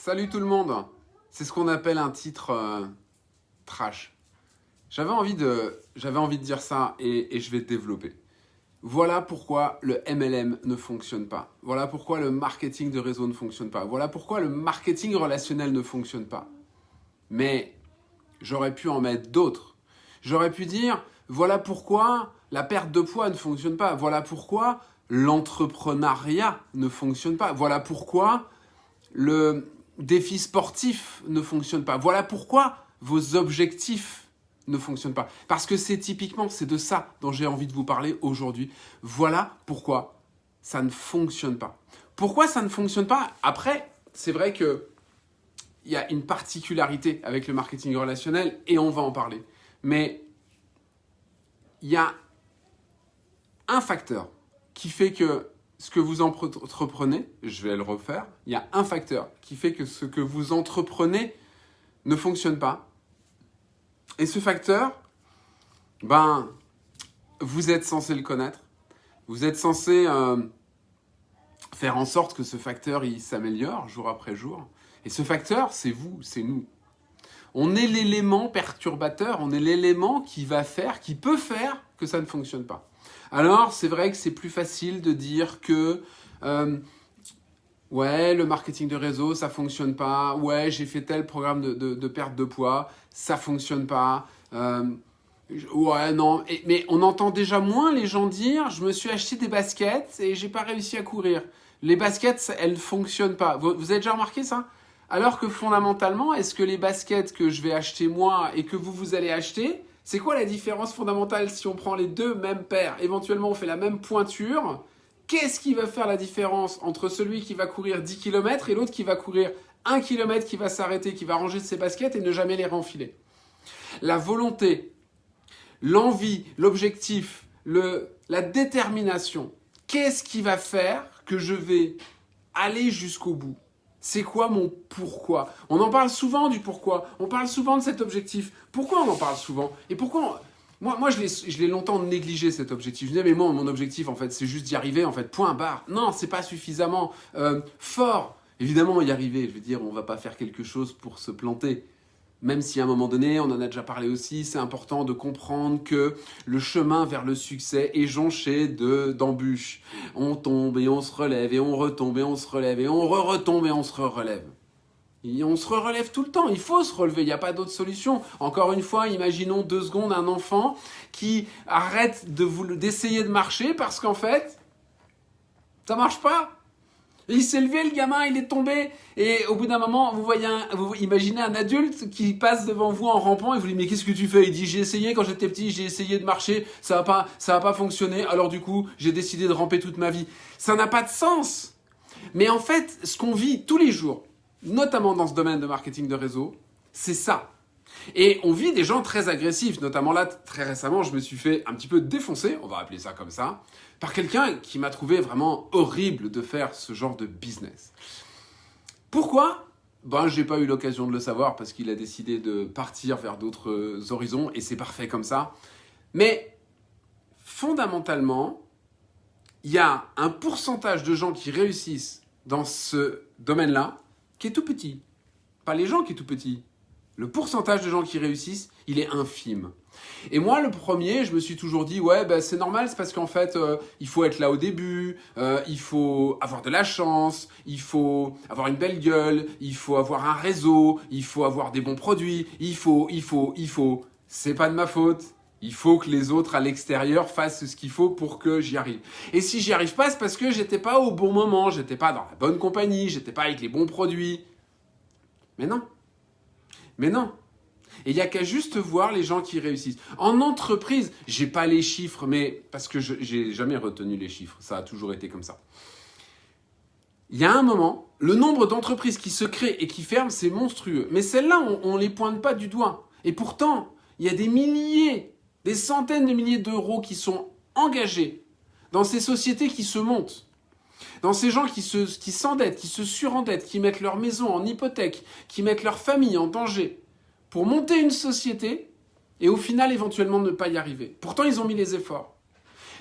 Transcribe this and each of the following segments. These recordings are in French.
Salut tout le monde C'est ce qu'on appelle un titre euh, trash. J'avais envie, de, envie de dire ça et, et je vais développer. Voilà pourquoi le MLM ne fonctionne pas. Voilà pourquoi le marketing de réseau ne fonctionne pas. Voilà pourquoi le marketing relationnel ne fonctionne pas. Mais j'aurais pu en mettre d'autres. J'aurais pu dire, voilà pourquoi la perte de poids ne fonctionne pas. Voilà pourquoi l'entrepreneuriat ne fonctionne pas. Voilà pourquoi le défi sportif ne fonctionne pas. Voilà pourquoi vos objectifs ne fonctionnent pas. Parce que c'est typiquement, c'est de ça dont j'ai envie de vous parler aujourd'hui. Voilà pourquoi ça ne fonctionne pas. Pourquoi ça ne fonctionne pas? Après, c'est vrai que il y a une particularité avec le marketing relationnel et on va en parler. Mais il y a un facteur qui fait que ce que vous entreprenez, je vais le refaire, il y a un facteur qui fait que ce que vous entreprenez ne fonctionne pas. Et ce facteur, ben, vous êtes censé le connaître. Vous êtes censé euh, faire en sorte que ce facteur s'améliore jour après jour. Et ce facteur, c'est vous, c'est nous. On est l'élément perturbateur, on est l'élément qui va faire, qui peut faire que ça ne fonctionne pas. Alors, c'est vrai que c'est plus facile de dire que euh, ouais, le marketing de réseau, ça fonctionne pas. Ouais, j'ai fait tel programme de, perte de poids, ça fonctionne pas. Euh, ouais, non. mais on entend déjà moins les gens dire, je me suis acheté des baskets et j'ai pas réussi à courir. Les baskets, elles ne fonctionnent pas. Vous, vous avez déjà remarqué ça? Alors que fondamentalement, est-ce que les baskets que je vais acheter moi et que vous, vous allez acheter, c'est quoi la différence fondamentale si on prend les deux mêmes paires? Éventuellement, on fait la même pointure. Qu'est-ce qui va faire la différence entre celui qui va courir 10 km et l'autre qui va courir 1 km, qui va s'arrêter, qui va ranger ses baskets et ne jamais les renfiler? La volonté, l'envie, l'objectif, la détermination. Qu'est-ce qui va faire que je vais aller jusqu'au bout? C'est quoi mon pourquoi? On en parle souvent du pourquoi. On parle souvent de cet objectif. Pourquoi on en parle souvent? Et pourquoi Moi, moi je l'ai longtemps négligé cet objectif. Je disais, mais moi, mon objectif, en fait, c'est juste d'y arriver, en fait, point barre. Non, c'est pas suffisamment euh, fort. Évidemment, y arriver, je veux dire, on va pas faire quelque chose pour se planter. Même si à un moment donné, on en a déjà parlé aussi, c'est important de comprendre que le chemin vers le succès est jonché d'embûches. On tombe et on se relève et on retombe et on se relève et on re-retombe et on se re-relève. On se relève tout le temps, il faut se relever, il n'y a pas d'autre solution. Encore une fois, imaginons deux secondes un enfant qui arrête d'essayer de marcher parce qu'en fait, ça marche pas il s'est levé, le gamin, il est tombé. Et au bout d'un moment, vous voyez, vous imaginez un adulte qui passe devant vous en rampant et vous lui dites mais qu'est-ce que tu fais? Il dit j'ai essayé quand j'étais petit, j'ai essayé de marcher, ça va pas, ça pas fonctionné. Alors du coup, j'ai décidé de ramper toute ma vie. Ça n'a pas de sens. Mais en fait, ce qu'on vit tous les jours, notamment dans ce domaine de marketing de réseau, c'est ça. Et on vit des gens très agressifs, notamment là, très récemment, je me suis fait un petit peu défoncer, on va appeler ça comme ça, par quelqu'un qui m'a trouvé vraiment horrible de faire ce genre de business. Pourquoi? Ben, j'ai pas eu l'occasion de le savoir parce qu'il a décidé de partir vers d'autres horizons et c'est parfait comme ça. Mais fondamentalement, il y a un pourcentage de gens qui réussissent dans ce domaine-là qui est tout petit. Pas les gens qui est tout petit, le pourcentage de gens qui réussissent, il est infime. Et moi, le premier, je me suis toujours dit, ouais, bah, c'est normal, c'est parce qu'en fait, euh, il faut être là au début, euh, il faut avoir de la chance, il faut avoir une belle gueule, il faut avoir un réseau, il faut avoir des bons produits, il faut, il faut, il faut. C'est pas de ma faute. Il faut que les autres à l'extérieur fassent ce qu'il faut pour que j'y arrive. Et si j'y arrive pas, c'est parce que j'étais pas au bon moment, j'étais pas dans la bonne compagnie, j'étais pas avec les bons produits. Mais non. Mais non. Et il n'y a qu'à juste voir les gens qui réussissent. En entreprise, j'ai pas les chiffres, mais parce que je n'ai jamais retenu les chiffres, ça a toujours été comme ça. Il y a un moment, le nombre d'entreprises qui se créent et qui ferment, c'est monstrueux. Mais celles-là, on ne les pointe pas du doigt. Et pourtant, il y a des milliers, des centaines de milliers d'euros qui sont engagés dans ces sociétés qui se montent dans ces gens qui s'endettent, qui, qui se surendettent, qui mettent leur maison en hypothèque, qui mettent leur famille en danger pour monter une société et au final éventuellement ne pas y arriver. Pourtant, ils ont mis les efforts.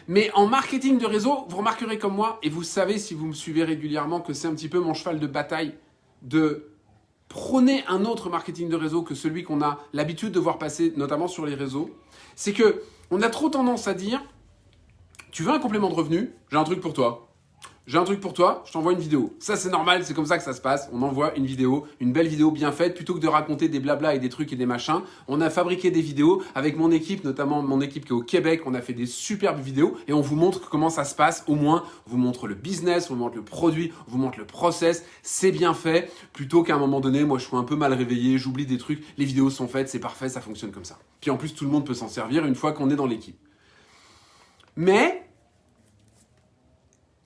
Mais en marketing de réseau, vous remarquerez comme moi, et vous savez si vous me suivez régulièrement que c'est un petit peu mon cheval de bataille de Prenez un autre marketing de réseau que celui qu'on a l'habitude de voir passer, notamment sur les réseaux. C'est que on a trop tendance à dire, tu veux un complément de revenu? J'ai un truc pour toi j'ai un truc pour toi, je t'envoie une vidéo. Ça, c'est normal, c'est comme ça que ça se passe. On envoie une vidéo, une belle vidéo bien faite, plutôt que de raconter des blabla et des trucs et des machins. On a fabriqué des vidéos avec mon équipe, notamment mon équipe qui est au Québec. On a fait des superbes vidéos et on vous montre comment ça se passe. Au moins, on vous montre le business, on vous montre le produit, on vous montre le process. C'est bien fait, plutôt qu'à un moment donné, moi, je suis un peu mal réveillé, j'oublie des trucs. Les vidéos sont faites, c'est parfait, ça fonctionne comme ça. Puis en plus, tout le monde peut s'en servir une fois qu'on est dans l'équipe. Mais,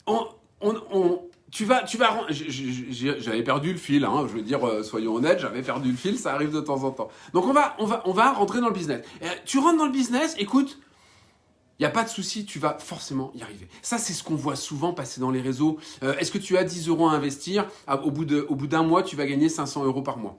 on, on, tu tu vas, j'avais perdu le fil, hein, je veux dire, euh, soyons honnêtes, j'avais perdu le fil, ça arrive de temps en temps. Donc on va, on va, on va rentrer dans le business. Euh, tu rentres dans le business, écoute, il n'y a pas de souci, tu vas forcément y arriver. Ça, c'est ce qu'on voit souvent passer dans les réseaux. Euh, est-ce que tu as 10 euros à investir? Au bout d'un mois, tu vas gagner 500 euros par mois.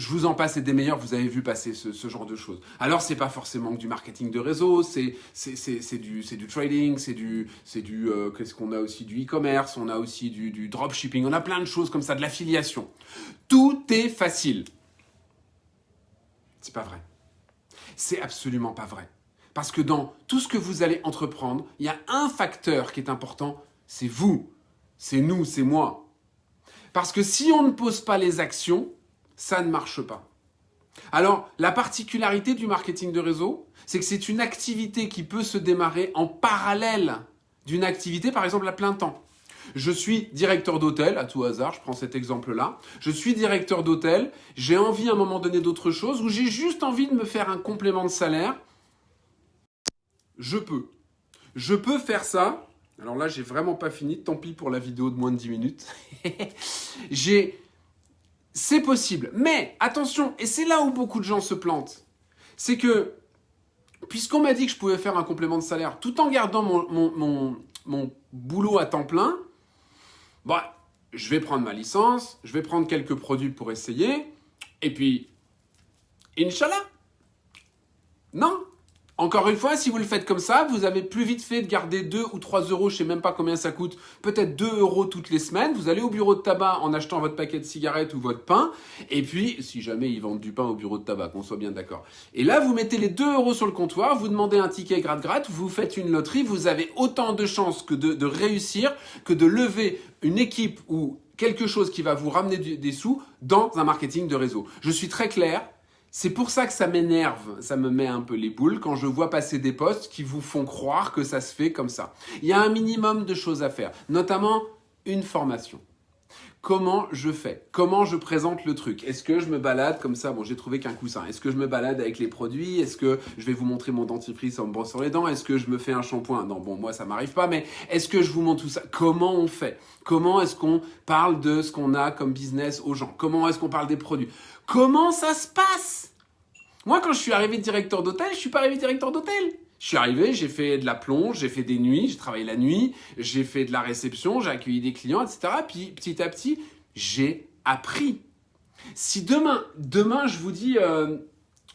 Je vous en passe des meilleurs, vous avez vu passer ce, genre de choses. Alors, c'est pas forcément du marketing de réseau, c'est du, trading, c'est du, du euh, qu'est-ce qu'on a aussi du e-commerce, on a aussi du, du dropshipping, on a plein de choses comme ça, de l'affiliation. Tout est facile. C'est pas vrai. C'est absolument pas vrai. Parce que dans tout ce que vous allez entreprendre, il y a un facteur qui est important, c'est vous, c'est nous, c'est moi. Parce que si on ne pose pas les actions, ça ne marche pas. Alors, la particularité du marketing de réseau, c'est que c'est une activité qui peut se démarrer en parallèle d'une activité, par exemple, à plein temps. Je suis directeur d'hôtel, à tout hasard, je prends cet exemple-là. Je suis directeur d'hôtel, j'ai envie à un moment donné d'autre chose, ou j'ai juste envie de me faire un complément de salaire. Je peux. Je peux faire ça. Alors là, j'ai vraiment pas fini, tant pis pour la vidéo de moins de 10 minutes. j'ai c'est possible. Mais attention, et c'est là où beaucoup de gens se plantent, c'est que puisqu'on m'a dit que je pouvais faire un complément de salaire tout en gardant mon, boulot à temps plein, bah, je vais prendre ma licence, je vais prendre quelques produits pour essayer, et puis, Inch'Allah. Non, encore une fois, si vous le faites comme ça, vous avez plus vite fait de garder 2 ou 3 euros, je sais même pas combien ça coûte, peut-être 2 euros toutes les semaines. Vous allez au bureau de tabac en achetant votre paquet de cigarettes ou votre pain. Et puis, si jamais ils vendent du pain au bureau de tabac, qu'on soit bien d'accord. Et là, vous mettez les 2 euros sur le comptoir, vous demandez un ticket gratte-gratte, vous faites une loterie, vous avez autant de chances que de réussir, que de lever une équipe ou quelque chose qui va vous ramener des sous dans un marketing de réseau. Je suis très clair, c'est pour ça que ça m'énerve, ça me met un peu les boules quand je vois passer des posts qui vous font croire que ça se fait comme ça. Il y a un minimum de choses à faire, notamment une formation. Comment je fais Comment je présente le truc. Est-ce que je me balade comme ça? Bon, j'ai trouvé qu'un coussin. Est-ce que je me balade avec les produits? Est-ce que je vais vous montrer mon dentifrice en me brossant les dents? Est-ce que je me fais un shampoing? Non, bon, moi, ça m'arrive pas, mais est-ce que je vous montre tout ça? Comment on fait? Comment est-ce qu'on parle de ce qu'on a comme business aux gens? Comment est-ce qu'on parle des produits? Comment ça se passe? Moi, quand je suis arrivé directeur d'hôtel, je suis pas arrivé directeur d'hôtel. Je suis arrivé, j'ai fait de la plonge, j'ai fait des nuits, j'ai travaillé la nuit, j'ai fait de la réception, j'ai accueilli des clients, etc. Puis petit à petit, j'ai appris. Si demain, demain je vous dis, euh,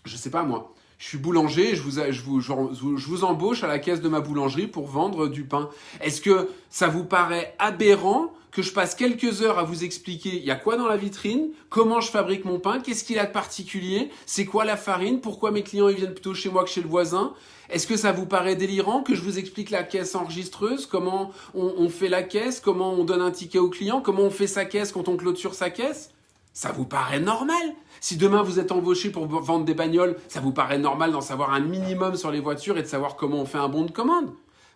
je sais pas moi, je suis boulanger, je vous, je, vous, je vous embauche à la caisse de ma boulangerie pour vendre du pain. Est-ce que ça vous paraît aberrant que je passe quelques heures à vous expliquer il y a quoi dans la vitrine, comment je fabrique mon pain, qu'est-ce qu'il a de particulier, c'est quoi la farine, pourquoi mes clients ils viennent plutôt chez moi que chez le voisin. Est-ce que ça vous paraît délirant que je vous explique la caisse enregistreuse, comment on, fait la caisse, comment on donne un ticket au client, comment on fait sa caisse quand on clôture sa caisse? Ça vous paraît normal? Si demain vous êtes embauché pour vendre des bagnoles, ça vous paraît normal d'en savoir un minimum sur les voitures et de savoir comment on fait un bon de commande?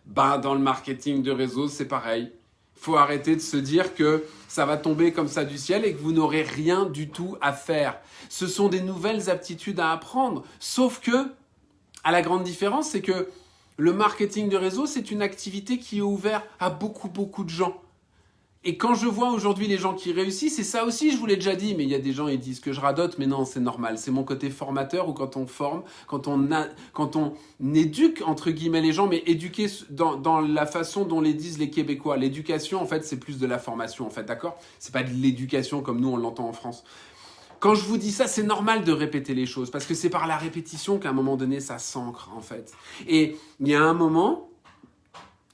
Ben, dans le marketing de réseau, c'est pareil faut arrêter de se dire que ça va tomber comme ça du ciel et que vous n'aurez rien du tout à faire. Ce sont des nouvelles aptitudes à apprendre. Sauf que, à la grande différence, c'est que le marketing de réseau, c'est une activité qui est ouverte à beaucoup, beaucoup de gens. Et quand je vois aujourd'hui les gens qui réussissent, et ça aussi je vous l'ai déjà dit, mais il y a des gens qui disent que je radote, mais non, c'est normal. C'est mon côté formateur ou quand on forme, quand on, éduque, entre guillemets, les gens, mais éduquer dans, dans la façon dont les disent les Québécois. L'éducation, en fait, c'est plus de la formation, en fait, d'accord? C'est pas de l'éducation comme nous on l'entend en France. Quand je vous dis ça, c'est normal de répéter les choses, parce que c'est par la répétition qu'à un moment donné, ça s'ancre, en fait. Et il y a un moment,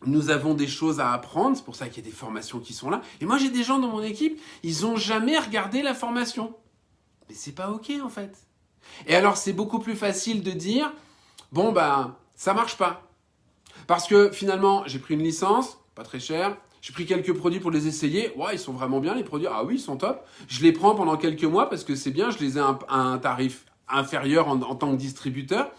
nous avons des choses à apprendre, c'est pour ça qu'il y a des formations qui sont là. Et moi, j'ai des gens dans mon équipe, ils n'ont jamais regardé la formation. Mais c'est pas OK en fait. Et alors c'est beaucoup plus facile de dire, bon ben, ça marche pas. Parce que finalement, j'ai pris une licence, pas très cher, j'ai pris quelques produits pour les essayer. Ouais, ils sont vraiment bien les produits. Ah oui, ils sont top. Je les prends pendant quelques mois parce que c'est bien. Je les ai à un, tarif inférieur en, tant que distributeur.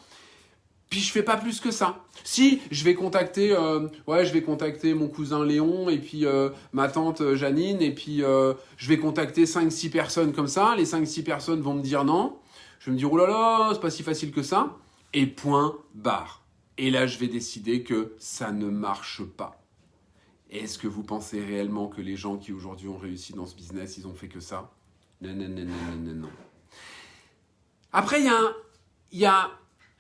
Puis je fais pas plus que ça. Si je vais contacter, euh, ouais, je vais contacter mon cousin Léon et puis euh, ma tante euh, Janine et puis je vais contacter 5-6 personnes comme ça. Les 5-6 personnes vont me dire non. Je vais me dire oh là là, c'est pas si facile que ça. Et point barre. Et là, je vais décider que ça ne marche pas. Est-ce que vous pensez réellement que les gens qui aujourd'hui ont réussi dans ce business, ils ont fait que ça? Non, non, non, non, non, non. Après, il y, a y a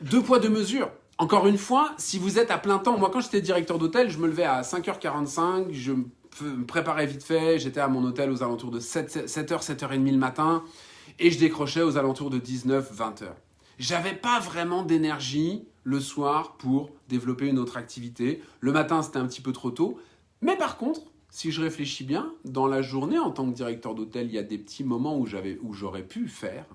deux poids, deux mesures. Encore une fois, si vous êtes à plein temps, moi quand j'étais directeur d'hôtel, je me levais à 5h45, je me préparais vite fait, j'étais à mon hôtel aux alentours de 7, h 7h30 le matin, et je décrochais aux alentours de 19, 20h. J'avais pas vraiment d'énergie le soir pour développer une autre activité. Le matin, c'était un petit peu trop tôt. Mais par contre, si je réfléchis bien, dans la journée, en tant que directeur d'hôtel, il y a des petits moments où j'aurais pu faire.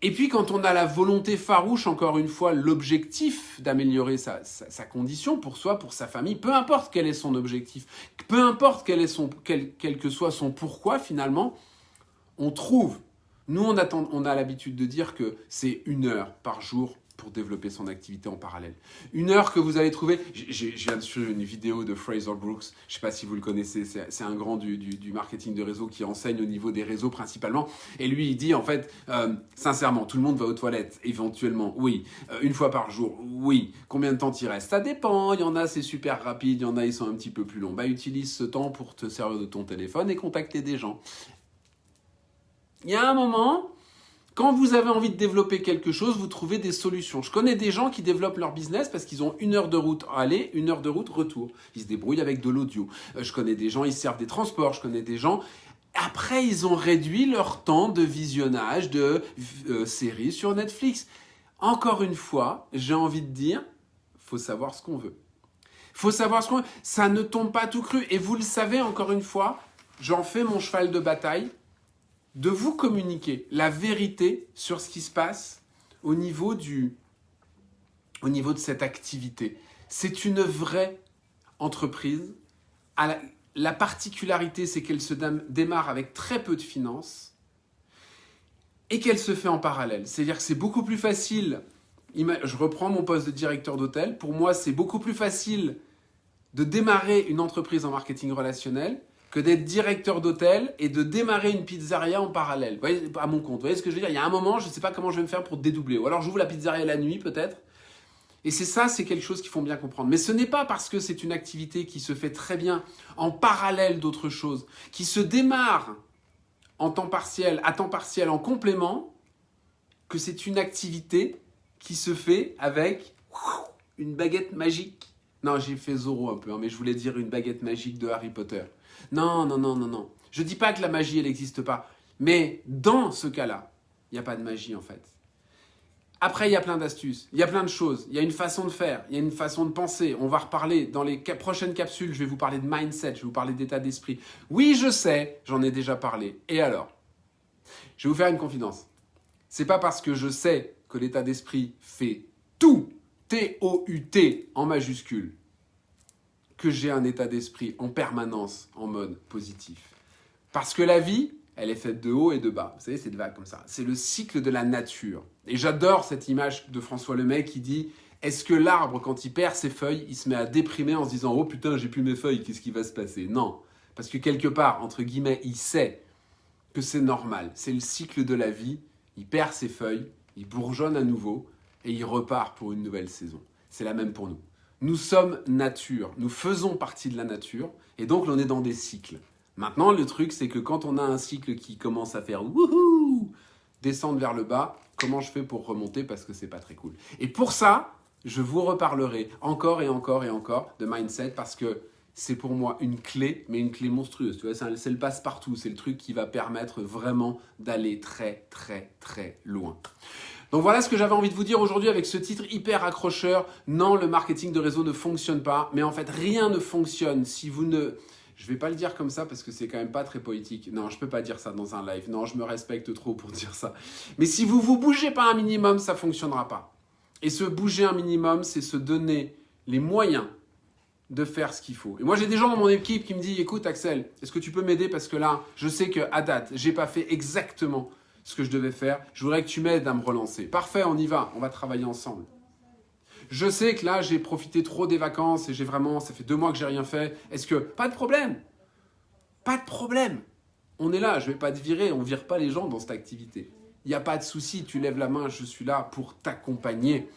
Et puis quand on a la volonté farouche, encore une fois, l'objectif d'améliorer sa, condition pour soi, pour sa famille, peu importe quel est son objectif, peu importe quel, est son, quel, que soit son pourquoi finalement, on trouve. Nous, on, on a l'habitude de dire que c'est une heure par jour pour développer son activité en parallèle. Une heure que vous allez trouver, je viens suivre une vidéo de Fraser Brooks, je ne sais pas si vous le connaissez, c'est un grand du, marketing de réseau qui enseigne au niveau des réseaux principalement, et lui il dit en fait, euh, sincèrement, tout le monde va aux toilettes, éventuellement, oui, euh, une fois par jour, oui, combien de temps il reste Ça dépend, il y en a c'est super rapide, il y en a ils sont un petit peu plus longs, bah utilise ce temps pour te servir de ton téléphone et contacter des gens. Il y a un moment, quand vous avez envie de développer quelque chose, vous trouvez des solutions. Je connais des gens qui développent leur business parce qu'ils ont une heure de route aller, une heure de route retour. Ils se débrouillent avec de l'audio. Euh, je connais des gens, ils servent des transports. Je connais des gens, après, ils ont réduit leur temps de visionnage de euh, séries sur Netflix. Encore une fois, j'ai envie de dire, faut savoir ce qu'on veut. Faut savoir ce qu'on veut. Ça ne tombe pas tout cru. Et vous le savez, encore une fois, j'en fais mon cheval de bataille de vous communiquer la vérité sur ce qui se passe au niveau, du, au niveau de cette activité. C'est une vraie entreprise. La, particularité, c'est qu'elle se démarre avec très peu de finances et qu'elle se fait en parallèle. C'est-à-dire que c'est beaucoup plus facile, je reprends mon poste de directeur d'hôtel, pour moi c'est beaucoup plus facile de démarrer une entreprise en marketing relationnel que d'être directeur d'hôtel et de démarrer une pizzeria en parallèle. Voyez, à mon compte. Vous voyez ce que je veux dire? Il y a un moment, je ne sais pas comment je vais me faire pour dédoubler. Ou alors j'ouvre la pizzeria la nuit peut-être. Et c'est ça, c'est quelque chose qu'il faut bien comprendre. Mais ce n'est pas parce que c'est une activité qui se fait très bien en parallèle d'autres choses, qui se démarre en temps partiel, à temps partiel, en complément, que c'est une activité qui se fait avec une baguette magique. Non, j'ai fait Zoro un peu, hein, mais je voulais dire une baguette magique de Harry Potter. Non, non, non, non, non. Je dis pas que la magie, elle n'existe pas. Mais dans ce cas-là, il n'y a pas de magie en fait. Après, il y a plein d'astuces, il y a plein de choses, il y a une façon de faire, il y a une façon de penser. On va reparler dans les prochaines capsules, je vais vous parler de mindset, je vais vous parler d'état d'esprit. Oui, je sais, j'en ai déjà parlé. Et alors? Je vais vous faire une confidence. C'est pas parce que je sais que l'état d'esprit fait tout, T-O-U-T en majuscule, que j'ai un état d'esprit en permanence en mode positif. Parce que la vie, elle est faite de haut et de bas. Vous savez, c'est de vagues comme ça. C'est le cycle de la nature. Et j'adore cette image de François Lemay qui dit Est-ce que l'arbre, quand il perd ses feuilles, il se met à déprimer en se disant Oh putain, j'ai plus mes feuilles, qu'est-ce qui va se passer? Non. Parce que quelque part, entre guillemets, il sait que c'est normal. C'est le cycle de la vie. Il perd ses feuilles, il bourgeonne à nouveau et il repart pour une nouvelle saison. C'est la même pour nous. Nous sommes nature, nous faisons partie de la nature, et donc on est dans des cycles. Maintenant, le truc, c'est que quand on a un cycle qui commence à faire wouhou, descendre vers le bas, comment je fais pour remonter parce que c'est pas très cool. Et pour ça, je vous reparlerai encore et encore et encore de mindset parce que c'est pour moi une clé, mais une clé monstrueuse. Tu vois, c'est le passe-partout, c'est le truc qui va permettre vraiment d'aller très très très loin. Donc voilà ce que j'avais envie de vous dire aujourd'hui avec ce titre hyper accrocheur. Non, le marketing de réseau ne fonctionne pas, mais en fait rien ne fonctionne si vous ne... Je vais pas le dire comme ça parce que c'est quand même pas très poétique. Non, je peux pas dire ça dans un live. Non, je me respecte trop pour dire ça. Mais si vous vous bougez pas un minimum, ça fonctionnera pas. Et se bouger un minimum, c'est se donner les moyens de faire ce qu'il faut. Et moi, j'ai des gens dans mon équipe qui me disent, écoute Axel, est-ce que tu peux m'aider? Parce que là, je sais que à date, j'ai pas fait exactement ce que je devais faire. Je voudrais que tu m'aides à me relancer. Parfait, on y va. On va travailler ensemble. Je sais que là, j'ai profité trop des vacances et j'ai vraiment, ça fait deux mois que j'ai rien fait. Est-ce que, pas de problème, pas de problème. On est là, je vais pas te virer, on vire pas les gens dans cette activité. Il n'y a pas de souci, tu lèves la main, je suis là pour t'accompagner.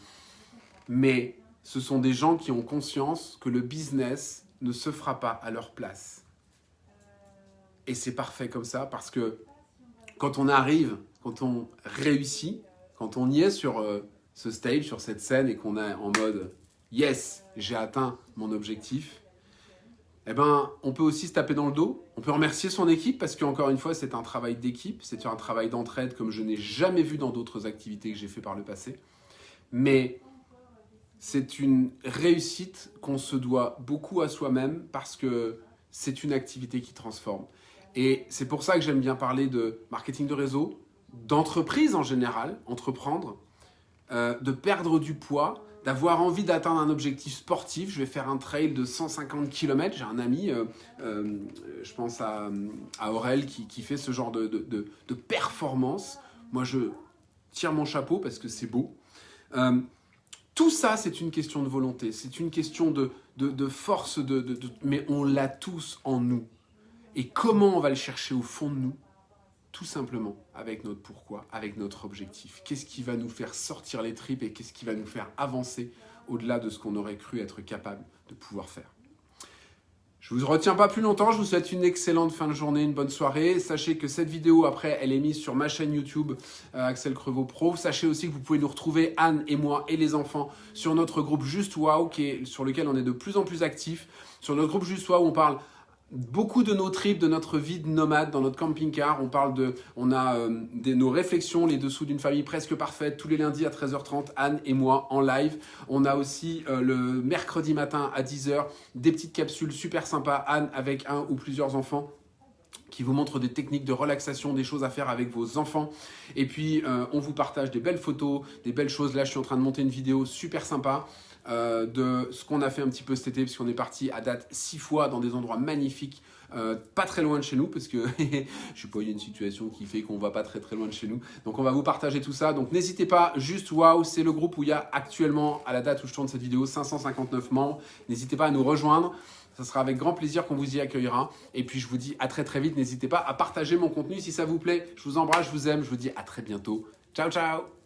Mais ce sont des gens qui ont conscience que le business ne se fera pas à leur place. Et c'est parfait comme ça parce que quand on arrive, quand on réussit, quand on y est sur euh, ce stage, sur cette scène et qu'on est en mode « yes, j'ai atteint mon objectif », eh ben, on peut aussi se taper dans le dos, on peut remercier son équipe parce qu'encore une fois, c'est un travail d'équipe, c'est un travail d'entraide comme je n'ai jamais vu dans d'autres activités que j'ai fait par le passé. Mais c'est une réussite qu'on se doit beaucoup à soi-même parce que c'est une activité qui transforme. Et c'est pour ça que j'aime bien parler de marketing de réseau, d'entreprise en général, entreprendre, euh, de perdre du poids, d'avoir envie d'atteindre un objectif sportif. Je vais faire un trail de 150 km. J'ai un ami, euh, euh, je pense à, Aurel, qui, fait ce genre de, de, performance. Moi, je tire mon chapeau parce que c'est beau. tout ça, c'est une question de volonté, c'est une question de, force, de, mais on l'a tous en nous. Et comment on va le chercher au fond de nous tout simplement avec notre pourquoi, avec notre objectif. Qu'est-ce qui va nous faire sortir les tripes et qu'est-ce qui va nous faire avancer au-delà de ce qu'on aurait cru être capable de pouvoir faire. Je vous retiens pas plus longtemps, je vous souhaite une excellente fin de journée, une bonne soirée. Sachez que cette vidéo, après, elle est mise sur ma chaîne YouTube euh, Axel Crevaux Pro. Sachez aussi que vous pouvez nous retrouver, Anne et moi et les enfants, sur notre groupe Juste Wow, sur lequel on est de plus en plus actifs. Sur notre groupe Juste Wow, on parle beaucoup de nos trips, de notre vie de nomade dans notre camping-car. On parle de, on a euh, nos réflexions, les dessous d'une famille presque parfaite, tous les lundis à 13h30, Anne et moi en live. On a aussi euh, le mercredi matin à 10h, des petites capsules super sympas, Anne avec un ou plusieurs enfants qui vous montrent des techniques de relaxation, des choses à faire avec vos enfants. Et puis, euh, on vous partage des belles photos, des belles choses. Là, je suis en train de monter une vidéo super sympa. Euh, de ce qu'on a fait un petit peu cet été, puisqu'on est parti à date six fois dans des endroits magnifiques, euh, pas très loin de chez nous, parce que je sais pas, il y a une situation qui fait qu'on va pas très très loin de chez nous. Donc on va vous partager tout ça. Donc n'hésitez pas, juste waouh, c'est le groupe où il y a actuellement, à la date où je tourne cette vidéo, 559 membres. N'hésitez pas à nous rejoindre. Ce sera avec grand plaisir qu'on vous y accueillera. Et puis je vous dis à très très vite. N'hésitez pas à partager mon contenu si ça vous plaît. Je vous embrasse, je vous aime. Je vous dis à très bientôt. Ciao, ciao